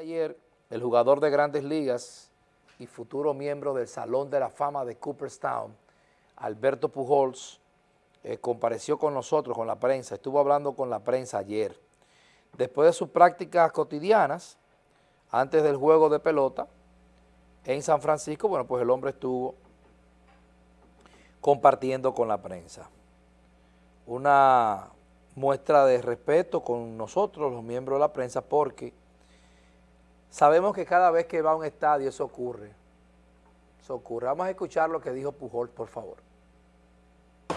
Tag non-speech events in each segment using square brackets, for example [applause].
Ayer, el jugador de grandes ligas y futuro miembro del Salón de la Fama de Cooperstown, Alberto Pujols, eh, compareció con nosotros, con la prensa, estuvo hablando con la prensa ayer. Después de sus prácticas cotidianas, antes del juego de pelota, en San Francisco, bueno, pues el hombre estuvo compartiendo con la prensa. Una muestra de respeto con nosotros, los miembros de la prensa, porque Sabemos que cada vez que va a un estadio eso ocurre. Eso ocurre. Vamos a escuchar lo que dijo Pujol, por favor.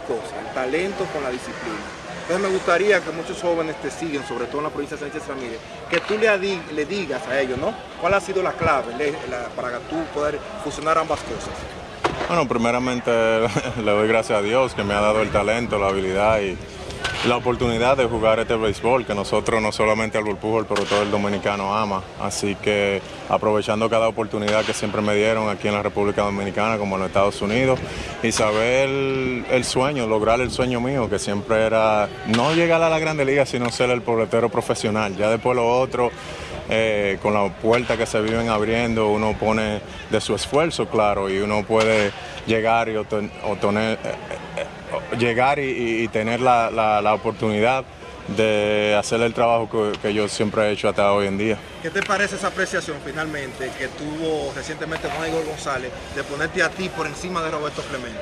Cosas, el talento con la disciplina. Entonces me gustaría que muchos jóvenes te siguen, sobre todo en la provincia de Sánchez Ramírez, que tú le, digas a ellos, ¿no? ¿Cuál ha sido la clave para tú poder fusionar ambas cosas? Bueno, primeramente [laughs] le doy gracias a Dios que me ha dado el talento, la habilidad y la oportunidad de jugar este béisbol, que nosotros no solamente al Pujol, pero todo el dominicano ama. Así que aprovechando cada oportunidad que siempre me dieron aquí en la República Dominicana como en los Estados Unidos y saber el, sueño, lograr el sueño mío, que siempre era no llegar a la Grande Liga, sino ser el pobletero profesional. Ya después lo otro, eh, con la puerta que se viven abriendo, uno pone de su esfuerzo, claro, y uno puede llegar y obtener, eh, llegar y, tener la, oportunidad de hacer el trabajo que, yo siempre he hecho hasta hoy en día. ¿Qué te parece esa apreciación finalmente que tuvo recientemente Juan Igor González de ponerte a ti por encima de Roberto Clemente?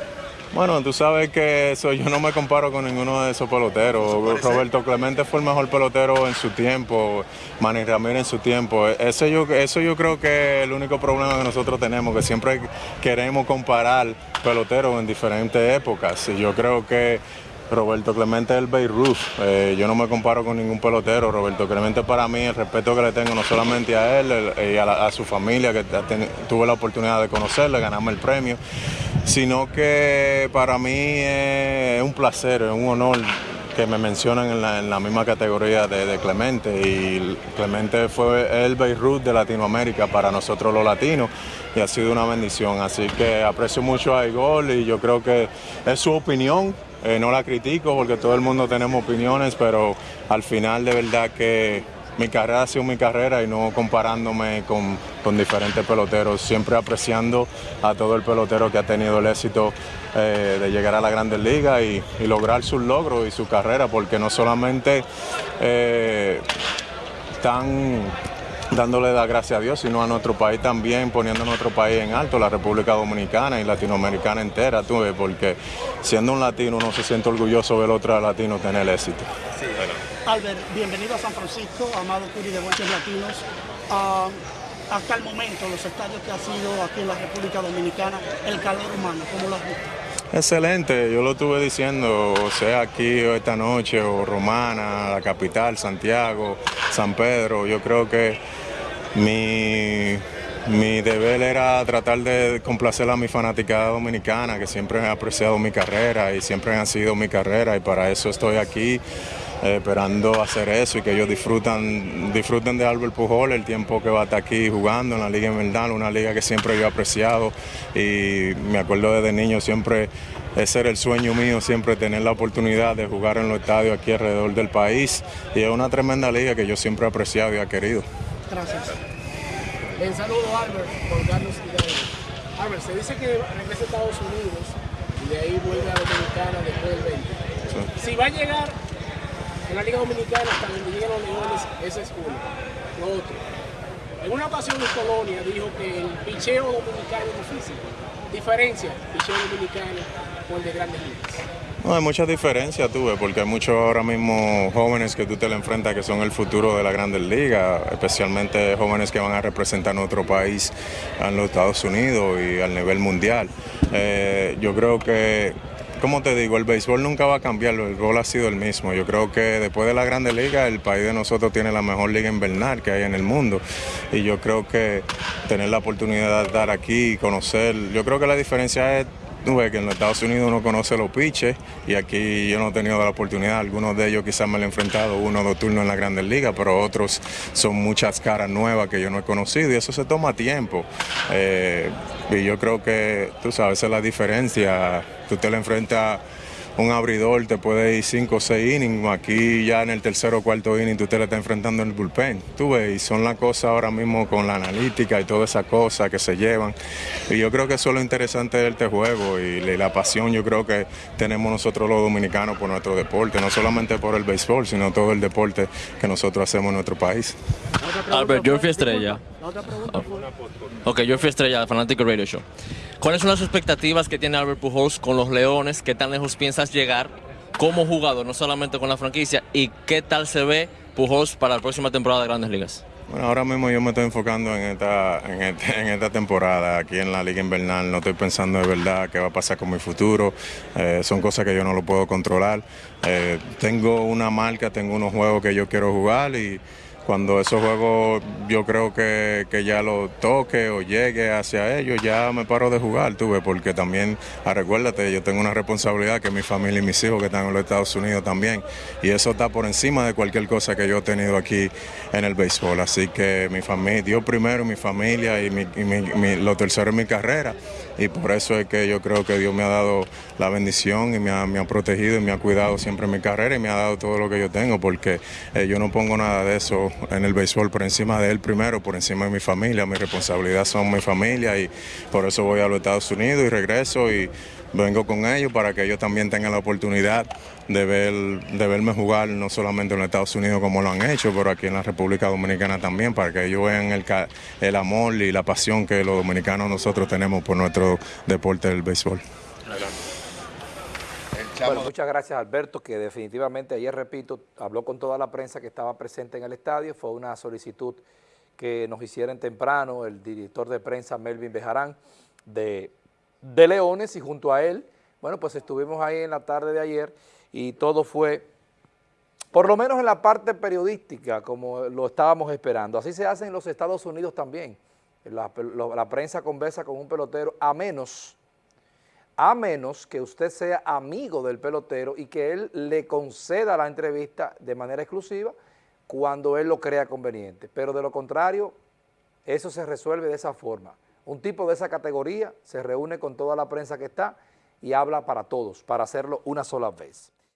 Bueno, tú sabes que eso yo no me comparo con ninguno de esos peloteros. Roberto Clemente fue el mejor pelotero en su tiempo, Manny Ramírez en su tiempo. Eso yo, eso yo creo que es el único problema que nosotros tenemos, que siempre queremos comparar peloteros en diferentes épocas. Y yo creo que Roberto Clemente es el Beirut. Eh, yo no me comparo con ningún pelotero. Roberto Clemente para mí, el respeto que le tengo no solamente a él y a, su familia, que tuve la oportunidad de conocerle, ganarme el premio, sino que para mí es un placer, es un honor que me mencionan en la, misma categoría de, Clemente y Clemente fue el Beirut de Latinoamérica para nosotros los latinos y ha sido una bendición, así que aprecio mucho a Igor y yo creo que es su opinión, eh, no la critico porque todo el mundo tenemos opiniones, pero al final de verdad que mi carrera ha sido mi carrera y no comparándome con, diferentes peloteros, siempre apreciando a todo el pelotero que ha tenido el éxito eh, de llegar a la Grandes Ligas y, lograr sus logros y su carrera, porque no solamente eh, están dándole la gracia a Dios, sino a nuestro país también, poniendo nuestro país en alto, la República Dominicana y Latinoamericana entera, tú ves, porque siendo un latino uno se siente orgulloso ver otro latino tener éxito. Albert, bienvenido a San Francisco, amado Curi de Buenos Latinos. Ah, hasta el momento, los estadios que ha sido aquí en la República Dominicana, el calor humano, ¿cómo lo has visto? Excelente, yo lo estuve diciendo, sea aquí o esta noche, o Romana, la capital, Santiago, San Pedro, yo creo que mi, mi deber era tratar de complacer a mi fanaticada dominicana, que siempre han apreciado mi carrera y siempre han sido mi carrera y para eso estoy aquí. Eh, esperando hacer eso y que ellos disfrutan, disfruten de Albert Pujol el tiempo que va a estar aquí jugando en la Liga Invernal, una liga que siempre yo he apreciado y me acuerdo desde niño siempre ese era el sueño mío, siempre tener la oportunidad de jugar en los estadios aquí alrededor del país y es una tremenda liga que yo siempre he apreciado y he querido. Gracias. En saludo Albert, por Carlos Albert, se dice que regresa a Estados Unidos y de ahí vuelve a Dominicana después del 20. Si va a llegar en la Liga Dominicana hasta donde llegan los leones, ese es uno. Lo otro. En una ocasión en Colonia dijo que el picheo dominicano es difícil. Diferencia, picheo dominicano con el de grandes ligas. No, hay muchas diferencias, tuve, porque hay muchos ahora mismo jóvenes que tú te le enfrentas que son el futuro de la Grandes Ligas, especialmente jóvenes que van a representar a nuestro país en los Estados Unidos y al nivel mundial. Eh, yo creo que como te digo, el béisbol nunca va a cambiar, el béisbol ha sido el mismo. Yo creo que después de la Grande Liga, el país de nosotros tiene la mejor liga invernal que hay en el mundo. Y yo creo que tener la oportunidad de estar aquí y conocer, yo creo que la diferencia es que en los Estados Unidos uno conoce los pitches y aquí yo no he tenido la oportunidad, algunos de ellos quizás me lo he enfrentado uno o dos turnos en la Grandes Ligas, pero otros son muchas caras nuevas que yo no he conocido y eso se toma tiempo. Eh, y yo creo que, tú sabes, esa es la diferencia, tú te lo enfrentas un abridor te puede ir 5 o 6 innings, aquí ya en el tercero o cuarto inning tú te le estás enfrentando en el bullpen, tú ves, y son las cosas ahora mismo con la analítica y todas esas cosas que se llevan, y yo creo que eso es lo interesante de este juego y la pasión yo creo que tenemos nosotros los dominicanos por nuestro deporte, no solamente por el béisbol, sino todo el deporte que nosotros hacemos en nuestro país. Albert, yo fui estrella. Ok, yo fui estrella Fanático Radio Show. ¿Cuáles son las expectativas que tiene Albert Pujols con los Leones? ¿Qué tan lejos piensas llegar como jugador, no solamente con la franquicia? ¿Y qué tal se ve Pujols para la próxima temporada de Grandes Ligas? Bueno, ahora mismo yo me estoy enfocando en esta, en, este, esta temporada aquí en la Liga Invernal. No estoy pensando de verdad qué va a pasar con mi futuro. Eh, son cosas que yo no lo puedo controlar. Eh, tengo una marca, tengo unos juegos que yo quiero jugar y cuando esos juegos yo creo que, ya lo toque o llegue hacia ellos, ya me paro de jugar, tuve, porque también, ah, recuérdate, yo tengo una responsabilidad que mi familia y mis hijos que están en los Estados Unidos también, y eso está por encima de cualquier cosa que yo he tenido aquí en el béisbol. Así que mi familia, Dios primero, mi familia y, lo tercero es mi carrera, y por eso es que yo creo que Dios me ha dado la bendición y me ha, protegido y me ha cuidado siempre mi carrera y me ha dado todo lo que yo tengo, porque eh, yo no pongo nada de eso en el béisbol por encima de él primero, por encima de mi familia. Mi responsabilidad son mi familia y por eso voy a los Estados Unidos y regreso y vengo con ellos para que ellos también tengan la oportunidad de, ver, de verme jugar no solamente en los Estados Unidos como lo han hecho, pero aquí en la República Dominicana también, para que ellos vean el, el amor y la pasión que los dominicanos nosotros tenemos por nuestro deporte del béisbol. Bueno, muchas gracias Alberto, que definitivamente ayer, repito, habló con toda la prensa que estaba presente en el estadio, fue una solicitud que nos hicieron temprano el director de prensa Melvin Bejarán de, de Leones y junto a él, bueno, pues estuvimos ahí en la tarde de ayer y todo fue, por lo menos en la parte periodística, como lo estábamos esperando. Así se hace en los Estados Unidos también. La, la prensa conversa con un pelotero, a menos a menos que usted sea amigo del pelotero y que él le conceda la entrevista de manera exclusiva cuando él lo crea conveniente. Pero de lo contrario, eso se resuelve de esa forma. Un tipo de esa categoría se reúne con toda la prensa que está y habla para todos, para hacerlo una sola vez.